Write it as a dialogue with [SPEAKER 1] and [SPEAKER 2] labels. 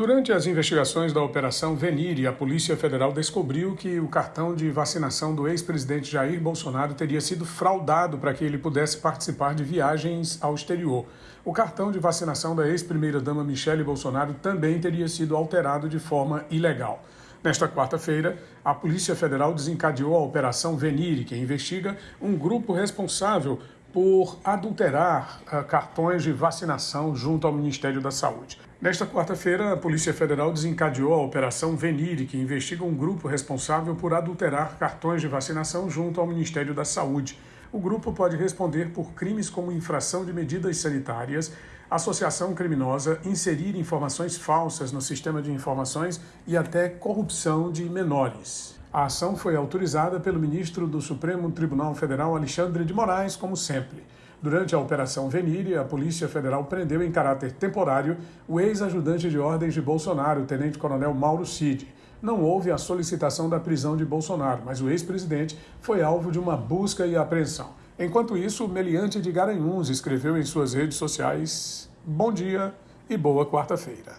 [SPEAKER 1] Durante as investigações da Operação Venire, a Polícia Federal descobriu que o cartão de vacinação do ex-presidente Jair Bolsonaro teria sido fraudado para que ele pudesse participar de viagens ao exterior. O cartão de vacinação da ex-primeira-dama Michele Bolsonaro também teria sido alterado de forma ilegal. Nesta quarta-feira, a Polícia Federal desencadeou a Operação Venire, que investiga um grupo responsável por adulterar uh, cartões de vacinação junto ao Ministério da Saúde. Nesta quarta-feira, a Polícia Federal desencadeou a Operação Venire, que investiga um grupo responsável por adulterar cartões de vacinação junto ao Ministério da Saúde. O grupo pode responder por crimes como infração de medidas sanitárias, associação criminosa, inserir informações falsas no sistema de informações e até corrupção de menores. A ação foi autorizada pelo ministro do Supremo Tribunal Federal, Alexandre de Moraes, como sempre. Durante a Operação Venire, a Polícia Federal prendeu em caráter temporário o ex-ajudante de ordens de Bolsonaro, tenente-coronel Mauro Cid. Não houve a solicitação da prisão de Bolsonaro, mas o ex-presidente foi alvo de uma busca e apreensão. Enquanto isso, Meliante de Garanhuns escreveu em suas redes sociais: Bom dia e boa quarta-feira.